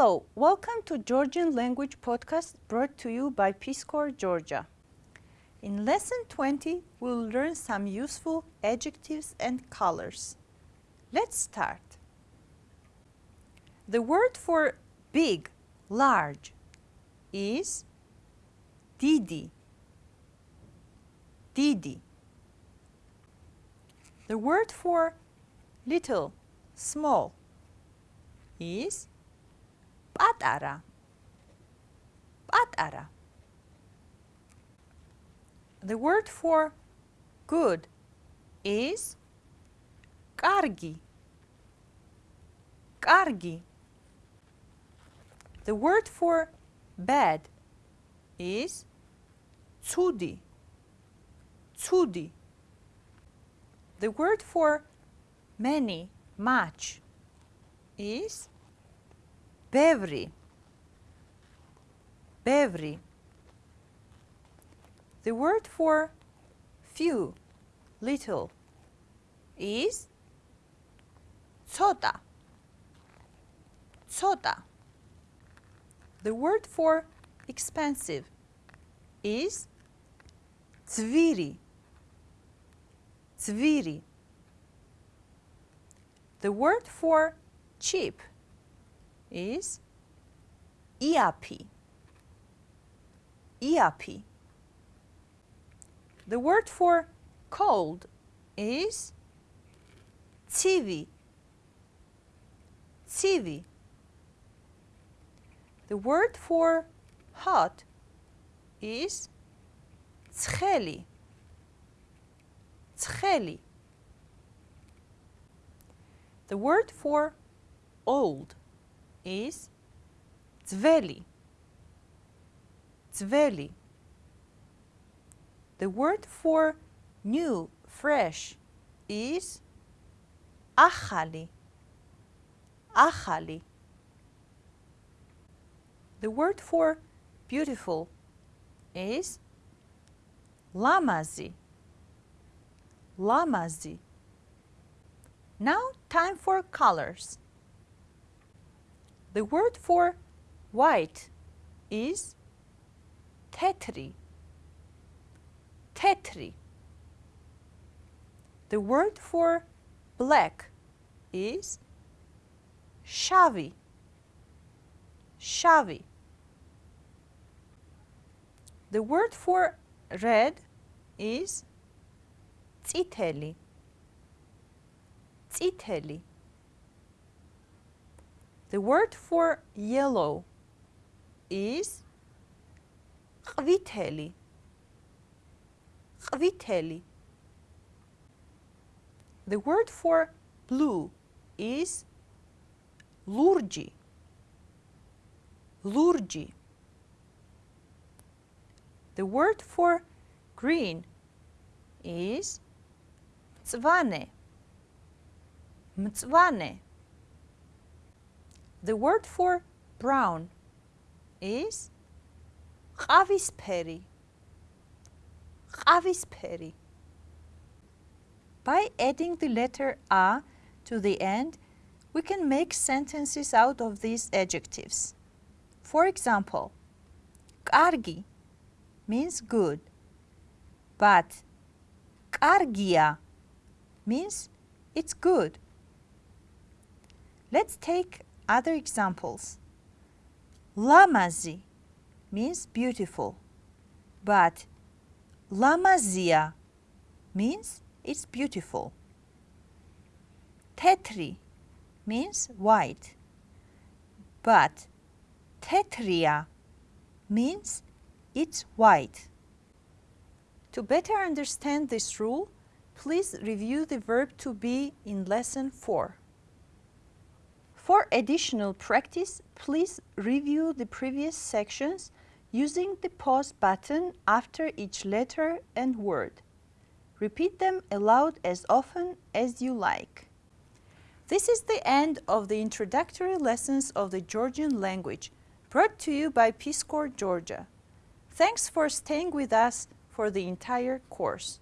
Hello, welcome to Georgian Language Podcast brought to you by Peace Corps Georgia. In lesson 20, we'll learn some useful adjectives and colors. Let's start. The word for big, large is didi. Didi. The word for little, small is პატარა. პატარა. The word for good is კარგი. კარგი. The word for bad is ცუდი. ცუდი. The word for many, much is Bevri. Bevri. The word for few, little, is tsota. Tsota. The word for expensive is tsviri. Tsviri. The word for cheap is ERP. ERP. The word for cold is TV. TV. The word for hot is tsheli. Tsheli. The word for old is Zveli. Zveli. The word for new, fresh is Achali. Achali. The word for beautiful is Lamazi. Lamazi. Now time for colors. The word for white is tetri. Tetri. The word for black is shavi. Shavi. The word for red is tsiteli. Tsiteli. The word for yellow is ყვითელი. ყვითელი. The word for blue is ლურჯი. ლურჯი. The word for green is მწვანე. მწვანე. The word for brown is ყავისფერი. ყავისფერი. By adding the letter a to the end, we can make sentences out of these adjectives. For example, კარგი means good, but კარგია means it's good. Let's take other examples. Lamazi means beautiful, but lamazia means it's beautiful. Tetri means white, but tetria means it's white. To better understand this rule, please review the verb to be in lesson 4. For additional practice, please review the previous sections using the pause button after each letter and word. Repeat them aloud as often as you like. This is the end of the introductory lessons of the Georgian language brought to you by Peace Corps Georgia. Thanks for staying with us for the entire course.